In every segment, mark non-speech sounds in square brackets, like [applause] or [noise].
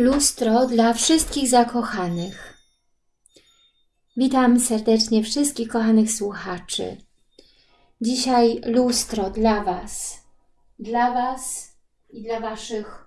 Lustro dla wszystkich zakochanych. Witam serdecznie wszystkich kochanych słuchaczy. Dzisiaj lustro dla Was, dla Was i dla Waszych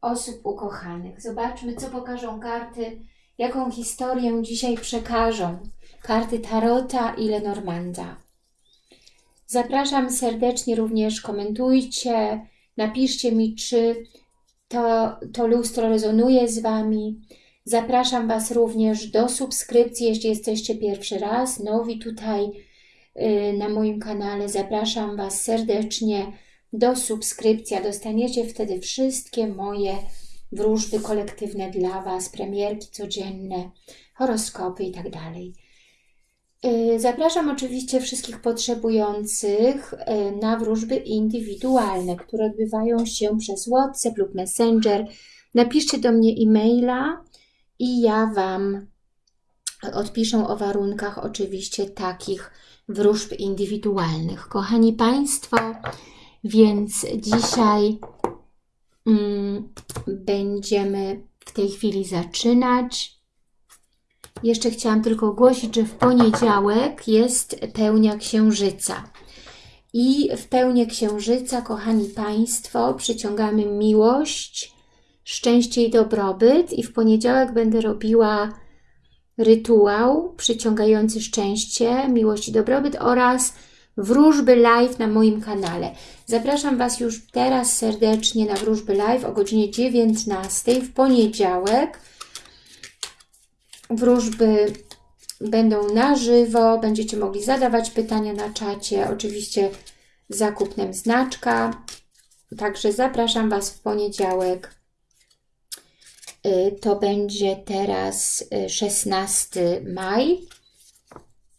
osób ukochanych. Zobaczmy, co pokażą karty, jaką historię dzisiaj przekażą karty Tarota i Lenormanda. Zapraszam serdecznie również, komentujcie, napiszcie mi, czy to, to lustro rezonuje z Wami. Zapraszam Was również do subskrypcji, jeśli jesteście pierwszy raz, nowi tutaj yy, na moim kanale. Zapraszam Was serdecznie do subskrypcji, dostaniecie wtedy wszystkie moje wróżby kolektywne dla Was, premierki codzienne, horoskopy i tak. Y, zapraszam oczywiście wszystkich potrzebujących y, na wróżby indywidualne, które odbywają się przez WhatsApp lub Messenger. Napiszcie do mnie e-maila i ja Wam odpiszę o warunkach oczywiście takich wróżb indywidualnych. Kochani Państwo, więc dzisiaj mm, będziemy w tej chwili zaczynać. Jeszcze chciałam tylko ogłosić, że w poniedziałek jest pełnia księżyca. I w pełnię księżyca, kochani Państwo, przyciągamy miłość, szczęście i dobrobyt. I w poniedziałek będę robiła rytuał przyciągający szczęście, miłość i dobrobyt oraz wróżby live na moim kanale. Zapraszam Was już teraz serdecznie na wróżby live o godzinie 19 w poniedziałek wróżby będą na żywo, będziecie mogli zadawać pytania na czacie, oczywiście zakupnem znaczka. Także zapraszam Was w poniedziałek. Y, to będzie teraz 16 y, maj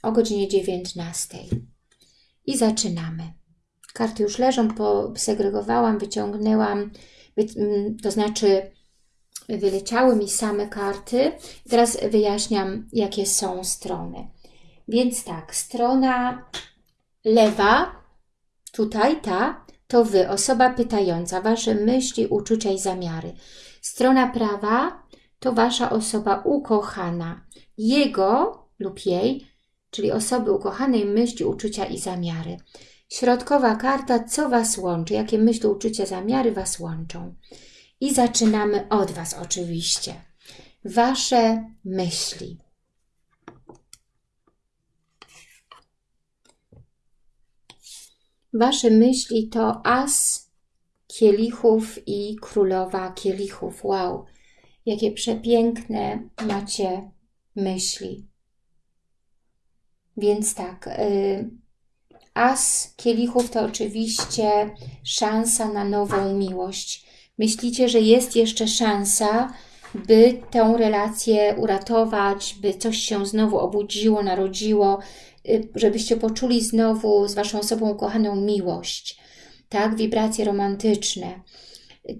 o godzinie 19. I zaczynamy. Karty już leżą, posegregowałam, wyciągnęłam, to znaczy wyleciały mi same karty. Teraz wyjaśniam, jakie są strony. Więc tak, strona lewa, tutaj ta, to Wy, osoba pytająca, Wasze myśli, uczucia i zamiary. Strona prawa to Wasza osoba ukochana, jego lub jej, czyli osoby ukochanej, myśli, uczucia i zamiary. Środkowa karta, co Was łączy, jakie myśli, uczucia, zamiary Was łączą. I zaczynamy od Was oczywiście. Wasze myśli. Wasze myśli to as kielichów i królowa kielichów. Wow, jakie przepiękne macie myśli. Więc tak, y, as kielichów to oczywiście szansa na nową miłość myślicie, że jest jeszcze szansa, by tę relację uratować, by coś się znowu obudziło, narodziło, y, żebyście poczuli znowu z Waszą osobą ukochaną miłość, tak, wibracje romantyczne.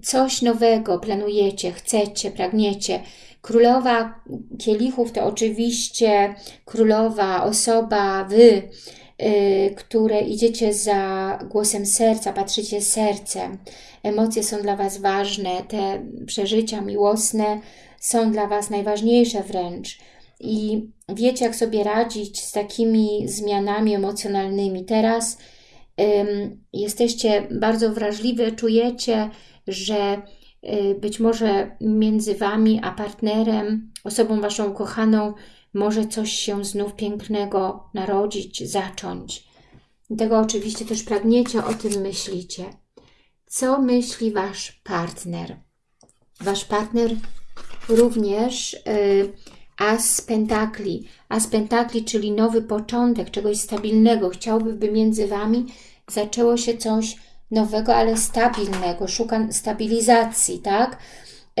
Coś nowego planujecie, chcecie, pragniecie. Królowa kielichów to oczywiście królowa, osoba, Wy, które idziecie za głosem serca, patrzycie sercem. Emocje są dla Was ważne, te przeżycia miłosne są dla Was najważniejsze wręcz. I wiecie, jak sobie radzić z takimi zmianami emocjonalnymi. Teraz ym, jesteście bardzo wrażliwe, czujecie, że y, być może między Wami a partnerem, osobą Waszą ukochaną, może coś się znów pięknego narodzić, zacząć. Tego oczywiście też pragniecie, o tym myślicie. Co myśli Wasz partner? Wasz partner również y, As Pentakli. As Pentakli, czyli nowy początek, czegoś stabilnego. Chciałby, by między Wami zaczęło się coś nowego, ale stabilnego. Szuka stabilizacji, tak?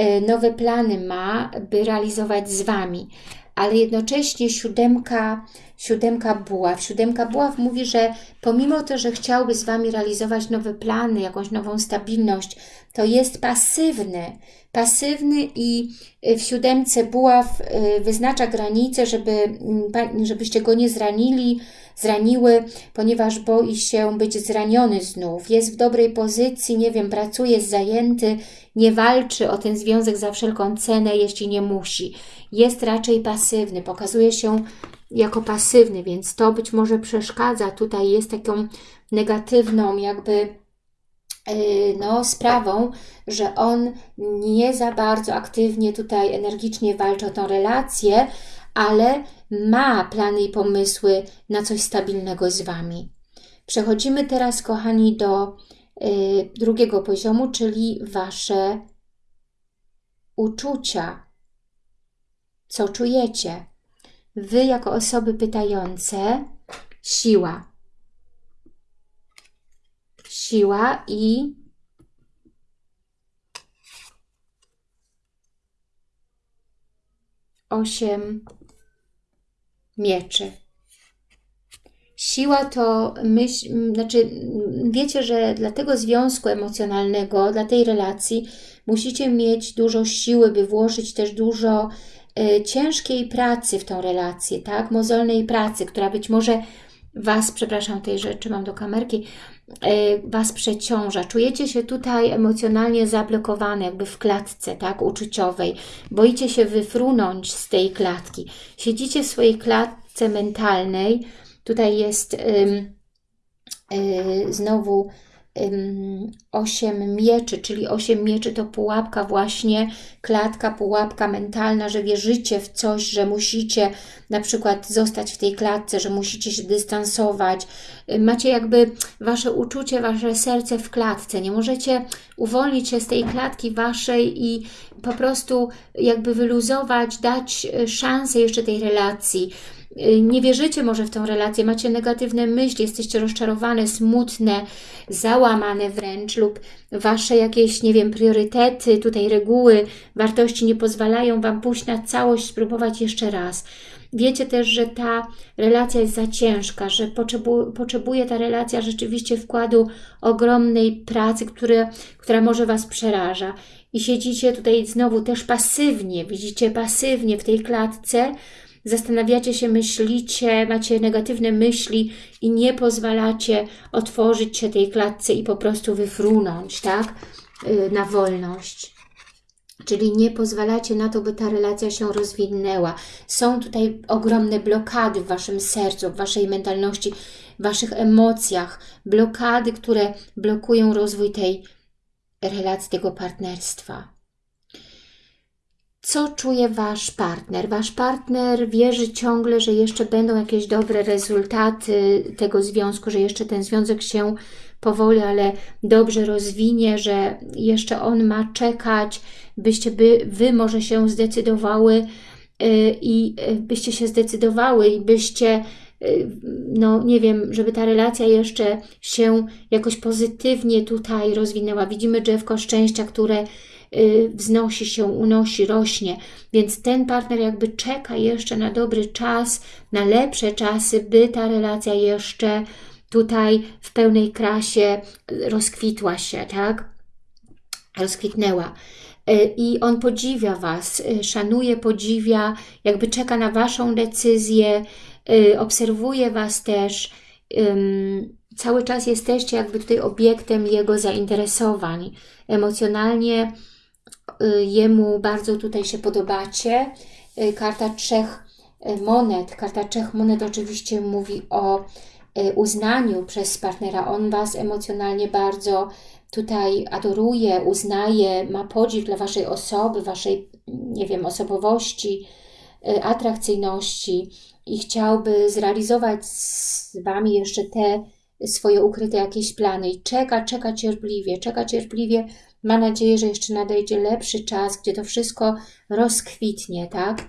Y, nowe plany ma, by realizować z Wami ale jednocześnie siódemka, siódemka buław. Siódemka buław mówi, że pomimo to, że chciałby z Wami realizować nowe plany, jakąś nową stabilność, to jest pasywny. Pasywny i y, w siódemce buław y, wyznacza granice, żeby, mm, żebyście go nie zranili, zraniły, ponieważ boi się być zraniony znów. Jest w dobrej pozycji, nie wiem, pracuje, jest zajęty, nie walczy o ten związek za wszelką cenę, jeśli nie musi. Jest raczej pasywny, pokazuje się jako pasywny, więc to być może przeszkadza. Tutaj jest taką negatywną jakby no, sprawą, że on nie za bardzo aktywnie tutaj energicznie walczy o tą relację, ale ma plany i pomysły na coś stabilnego z Wami. Przechodzimy teraz, kochani, do y, drugiego poziomu, czyli Wasze uczucia. Co czujecie? Wy, jako osoby pytające, siła. Siła i osiem mieczy. Siła to myśl, znaczy wiecie, że dla tego związku emocjonalnego, dla tej relacji musicie mieć dużo siły, by włożyć też dużo y, ciężkiej pracy w tą relację, tak? Mozolnej pracy, która być może Was, przepraszam tej rzeczy, mam do kamerki, Was przeciąża. Czujecie się tutaj emocjonalnie zablokowane, jakby w klatce, tak, uczuciowej. Boicie się wyfrunąć z tej klatki. Siedzicie w swojej klatce mentalnej. Tutaj jest y, znowu osiem mieczy, czyli osiem mieczy to pułapka właśnie, klatka, pułapka mentalna, że wierzycie w coś, że musicie na przykład zostać w tej klatce, że musicie się dystansować. Macie jakby wasze uczucie, wasze serce w klatce. Nie możecie uwolnić się z tej klatki waszej i po prostu jakby wyluzować, dać szansę jeszcze tej relacji nie wierzycie może w tą relację, macie negatywne myśli, jesteście rozczarowane, smutne, załamane wręcz lub Wasze jakieś, nie wiem, priorytety, tutaj reguły, wartości nie pozwalają Wam pójść na całość, spróbować jeszcze raz. Wiecie też, że ta relacja jest za ciężka, że potrzebu potrzebuje ta relacja rzeczywiście wkładu ogromnej pracy, które, która może Was przeraża. I siedzicie tutaj znowu też pasywnie, widzicie pasywnie w tej klatce, zastanawiacie się, myślicie, macie negatywne myśli i nie pozwalacie otworzyć się tej klatce i po prostu wyfrunąć, tak, y, na wolność. Czyli nie pozwalacie na to, by ta relacja się rozwinęła. Są tutaj ogromne blokady w Waszym sercu, w Waszej mentalności, w Waszych emocjach. Blokady, które blokują rozwój tej relacji, tego partnerstwa co czuje Wasz partner. Wasz partner wierzy ciągle, że jeszcze będą jakieś dobre rezultaty tego związku, że jeszcze ten związek się powoli, ale dobrze rozwinie, że jeszcze on ma czekać, byście by, Wy może się zdecydowały y, i y, byście się zdecydowały i byście no nie wiem, żeby ta relacja jeszcze się jakoś pozytywnie tutaj rozwinęła. Widzimy drzewko szczęścia, które Y, wznosi się, unosi, rośnie. Więc ten partner jakby czeka jeszcze na dobry czas, na lepsze czasy, by ta relacja jeszcze tutaj w pełnej krasie rozkwitła się, tak? Rozkwitnęła. Y, I on podziwia Was, y, szanuje, podziwia, jakby czeka na Waszą decyzję, obserwuje Was też, cały czas jesteście jakby tutaj obiektem jego zainteresowań. Emocjonalnie Y, jemu bardzo tutaj się podobacie. Y, karta trzech y, monet. Karta trzech monet oczywiście mówi o uznaniu przez partnera. On Was emocjonalnie bardzo tutaj adoruje, uznaje, ma podziw dla Waszej osoby, Waszej, nie wiem, osobowości, atrakcyjności i chciałby zrealizować z Wami jeszcze te swoje ukryte jakieś plany i czeka, czeka cierpliwie, czeka cierpliwie ma nadzieję, że jeszcze nadejdzie lepszy czas, gdzie to wszystko rozkwitnie, tak?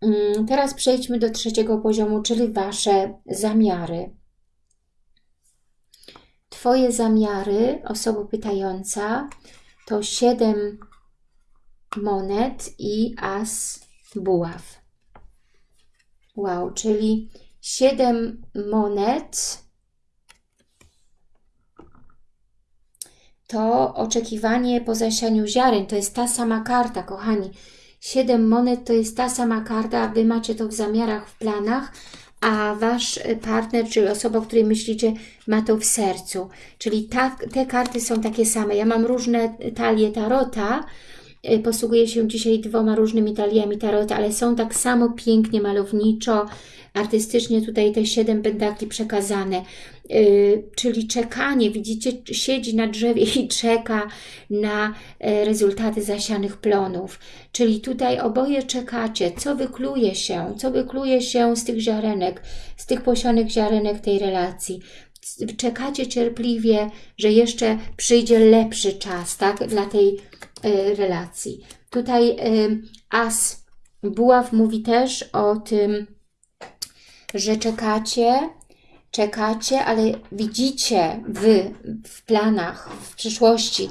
Mm, teraz przejdźmy do trzeciego poziomu, czyli Wasze zamiary. Twoje zamiary, osoba pytająca, to 7 monet i as buław. Wow, czyli Siedem monet to oczekiwanie po zasianiu ziaren. To jest ta sama karta, kochani. Siedem monet to jest ta sama karta, Wy macie to w zamiarach, w planach, a Wasz partner, czyli osoba, o której myślicie, ma to w sercu. Czyli ta, te karty są takie same. Ja mam różne talie tarota, posługuję się dzisiaj dwoma różnymi taliami tarota, ale są tak samo pięknie, malowniczo, artystycznie tutaj te siedem pentakli przekazane. Yy, czyli czekanie, widzicie, siedzi na drzewie i czeka na e, rezultaty zasianych plonów. Czyli tutaj oboje czekacie, co wykluje się, co wykluje się z tych ziarenek, z tych posianych ziarenek tej relacji. Czekacie cierpliwie, że jeszcze przyjdzie lepszy czas, tak, dla tej y, relacji. Tutaj y, As Buław mówi też o tym, że czekacie, czekacie, ale widzicie Wy w planach, w przyszłości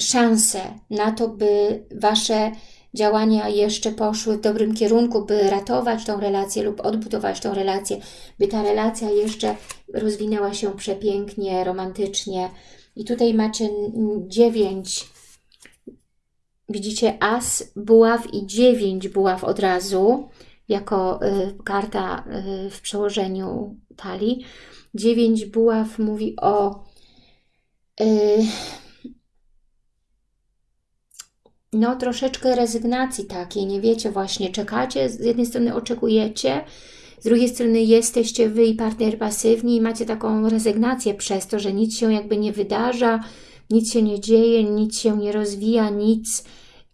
szansę na to, by Wasze działania jeszcze poszły w dobrym kierunku, by ratować tą relację lub odbudować tą relację, by ta relacja jeszcze rozwinęła się przepięknie, romantycznie. I tutaj macie dziewięć, widzicie as, buław i dziewięć buław od razu jako y, karta y, w przełożeniu talii. Dziewięć buław mówi o y, no troszeczkę rezygnacji takiej, nie wiecie właśnie, czekacie, z jednej strony oczekujecie, z drugiej strony jesteście Wy i partner pasywni i macie taką rezygnację przez to, że nic się jakby nie wydarza, nic się nie dzieje, nic się nie rozwija, nic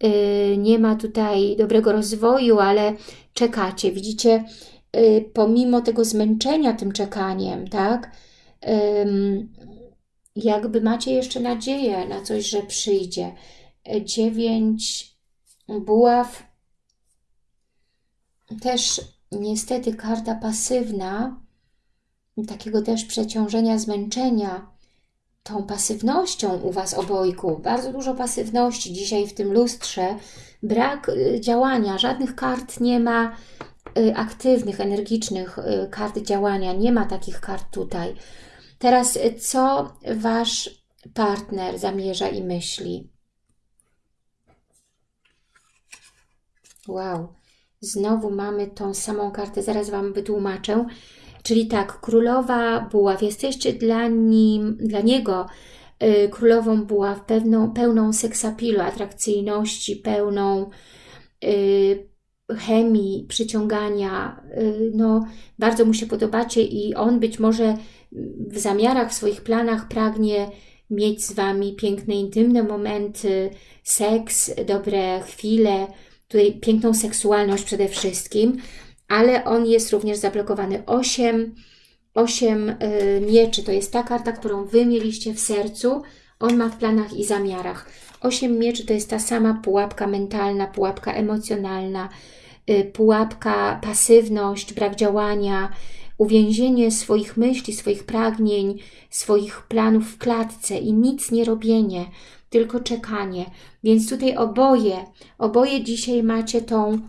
yy, nie ma tutaj dobrego rozwoju, ale czekacie. Widzicie, y, pomimo tego zmęczenia tym czekaniem, tak, jakby macie jeszcze nadzieję na coś, że przyjdzie. Dziewięć buław, też niestety karta pasywna, takiego też przeciążenia, zmęczenia, tą pasywnością u Was obojku, bardzo dużo pasywności dzisiaj w tym lustrze, brak y, działania, żadnych kart nie ma y, aktywnych, energicznych y, kart działania, nie ma takich kart tutaj. Teraz co Wasz partner zamierza i myśli? Wow, znowu mamy tą samą kartę, zaraz Wam wytłumaczę. Czyli tak, królowa buław, jesteście dla, nim, dla niego y, królową buław, pewną, pełną seksapilu, atrakcyjności, pełną y, chemii, przyciągania. Y, no, bardzo mu się podobacie i on być może w zamiarach, w swoich planach pragnie mieć z Wami piękne, intymne momenty, seks, dobre chwile, tutaj piękną seksualność przede wszystkim ale on jest również zablokowany. 8, 8 y, mieczy to jest ta karta, którą Wy mieliście w sercu, on ma w planach i zamiarach. 8 mieczy to jest ta sama pułapka mentalna, pułapka emocjonalna, y, pułapka pasywność, brak działania, uwięzienie swoich myśli, swoich pragnień, swoich planów w klatce i nic nie robienie, tylko czekanie. Więc tutaj oboje, oboje dzisiaj macie tą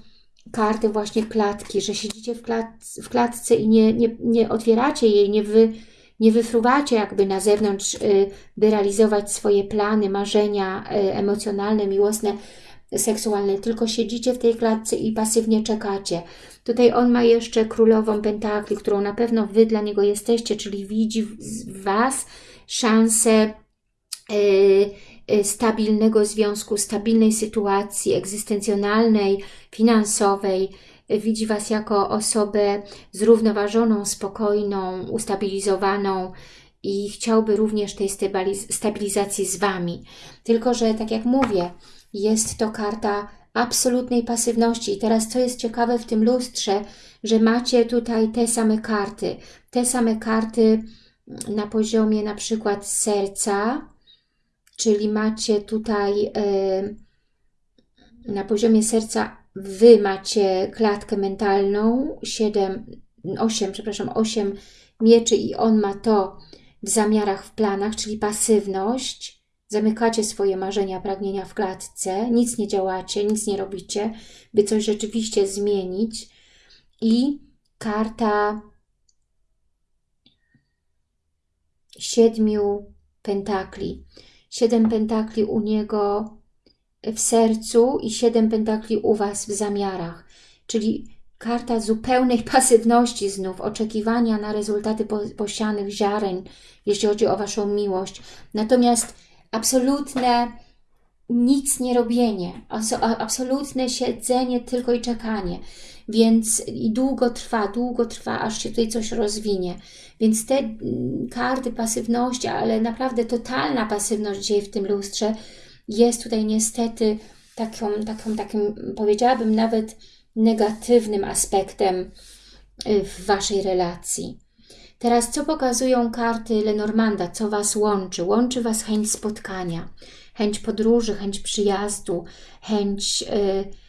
karty właśnie klatki, że siedzicie w, klat, w klatce i nie, nie, nie otwieracie jej, nie, wy, nie wyfruwacie jakby na zewnątrz, by realizować swoje plany, marzenia y, emocjonalne, miłosne, seksualne, tylko siedzicie w tej klatce i pasywnie czekacie. Tutaj on ma jeszcze królową pentakli, którą na pewno Wy dla niego jesteście, czyli widzi w Was szansę yy, stabilnego związku, stabilnej sytuacji egzystencjonalnej, finansowej. Widzi Was jako osobę zrównoważoną, spokojną, ustabilizowaną i chciałby również tej stabilizacji z Wami. Tylko, że tak jak mówię, jest to karta absolutnej pasywności. I teraz co jest ciekawe w tym lustrze, że macie tutaj te same karty. Te same karty na poziomie na przykład serca, czyli macie tutaj na poziomie serca Wy macie klatkę mentalną, 7, 8, przepraszam, 8 mieczy i on ma to w zamiarach, w planach, czyli pasywność. Zamykacie swoje marzenia, pragnienia w klatce, nic nie działacie, nic nie robicie, by coś rzeczywiście zmienić. I karta siedmiu pentakli. Siedem pentakli u niego w sercu i siedem pentakli u Was w zamiarach. Czyli karta zupełnej [laughs] pasywności znów, oczekiwania na rezultaty posianych ziaren, jeśli chodzi o Waszą miłość. Natomiast absolutne nic nie robienie, absolutne siedzenie tylko i czekanie. Więc i długo trwa, długo trwa, aż się tutaj coś rozwinie. Więc te mm, karty pasywności, ale naprawdę totalna pasywność dzieje w tym lustrze, jest tutaj niestety taką, taką, takim, powiedziałabym nawet negatywnym aspektem y, w Waszej relacji. Teraz co pokazują karty Lenormanda, co Was łączy? Łączy Was chęć spotkania, chęć podróży, chęć przyjazdu, chęć y, y,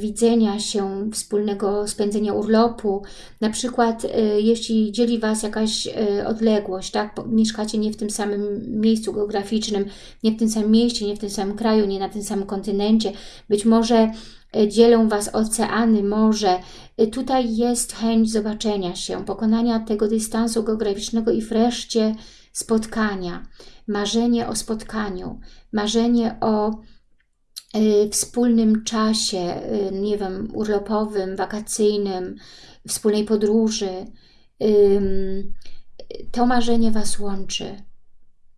widzenia się, wspólnego spędzenia urlopu. Na przykład y, jeśli dzieli Was jakaś y, odległość, tak? mieszkacie nie w tym samym miejscu geograficznym, nie w tym samym mieście, nie w tym samym kraju, nie na tym samym kontynencie, być może y, dzielą Was oceany, morze. Y, tutaj jest chęć zobaczenia się, pokonania tego dystansu geograficznego i wreszcie spotkania marzenie o spotkaniu, marzenie o y, wspólnym czasie, y, nie wiem, urlopowym, wakacyjnym, wspólnej podróży. Y, to marzenie Was łączy.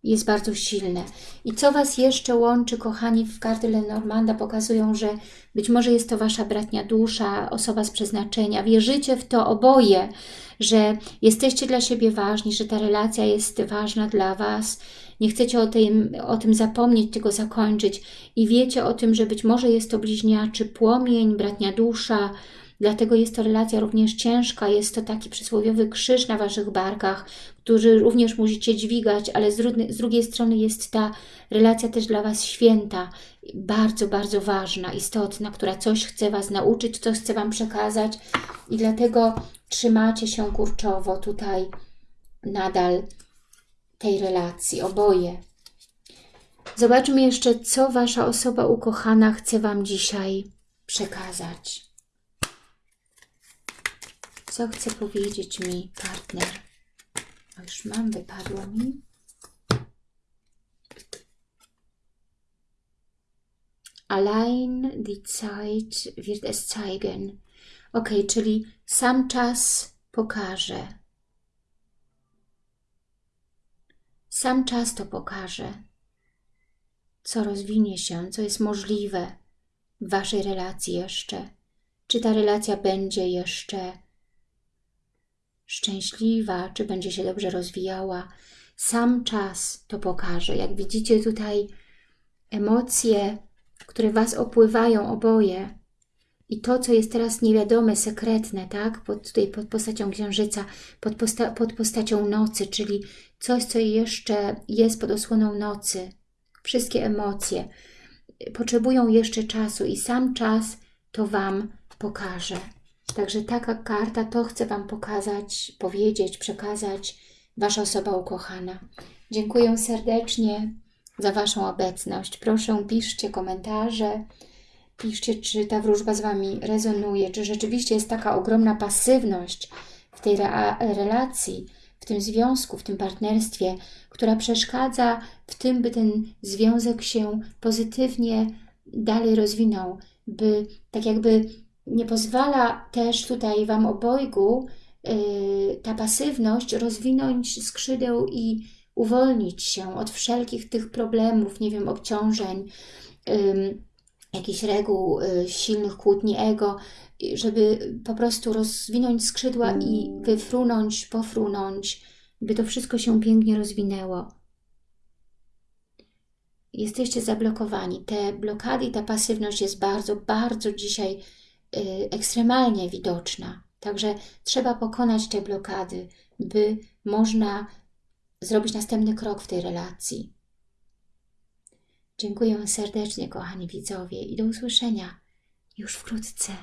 Jest bardzo silne. I co Was jeszcze łączy, kochani, w karty Lenormanda pokazują, że być może jest to Wasza bratnia dusza, osoba z przeznaczenia. Wierzycie w to oboje, że jesteście dla siebie ważni, że ta relacja jest ważna dla Was, nie chcecie o tym, o tym zapomnieć, tylko zakończyć. I wiecie o tym, że być może jest to bliźniaczy płomień, bratnia dusza, dlatego jest to relacja również ciężka, jest to taki przysłowiowy krzyż na Waszych barkach, który również musicie dźwigać, ale z drugiej strony jest ta relacja też dla Was święta, bardzo, bardzo ważna, istotna, która coś chce Was nauczyć, coś chce Wam przekazać. I dlatego trzymacie się kurczowo tutaj nadal tej relacji, oboje. Zobaczmy jeszcze, co Wasza osoba ukochana chce Wam dzisiaj przekazać. Co chce powiedzieć mi partner? O, już mam, wypadło mi. Allein die Zeit wird es zeigen. Ok, czyli sam czas pokaże. Sam czas to pokaże, co rozwinie się, co jest możliwe w Waszej relacji jeszcze. Czy ta relacja będzie jeszcze szczęśliwa, czy będzie się dobrze rozwijała. Sam czas to pokaże. Jak widzicie tutaj emocje, które Was opływają oboje i to, co jest teraz niewiadome, sekretne, tak? Pod, tutaj pod postacią księżyca, pod, posta pod postacią nocy, czyli coś, co jeszcze jest pod osłoną nocy. Wszystkie emocje potrzebują jeszcze czasu i sam czas to Wam pokaże. Także taka karta to chcę Wam pokazać, powiedzieć, przekazać Wasza osoba ukochana. Dziękuję serdecznie za Waszą obecność. Proszę piszcie komentarze, piszcie czy ta wróżba z Wami rezonuje, czy rzeczywiście jest taka ogromna pasywność w tej relacji, w tym związku, w tym partnerstwie, która przeszkadza w tym, by ten związek się pozytywnie dalej rozwinął, by tak jakby nie pozwala też tutaj Wam obojgu yy, ta pasywność rozwinąć skrzydeł i uwolnić się od wszelkich tych problemów, nie wiem, obciążeń, yy, jakichś reguł, yy, silnych kłótni ego, żeby po prostu rozwinąć skrzydła i wyfrunąć, pofrunąć, by to wszystko się pięknie rozwinęło. Jesteście zablokowani. Te blokady i ta pasywność jest bardzo, bardzo dzisiaj Y, ekstremalnie widoczna. Także trzeba pokonać te blokady, by można zrobić następny krok w tej relacji. Dziękuję serdecznie, kochani widzowie, i do usłyszenia już wkrótce.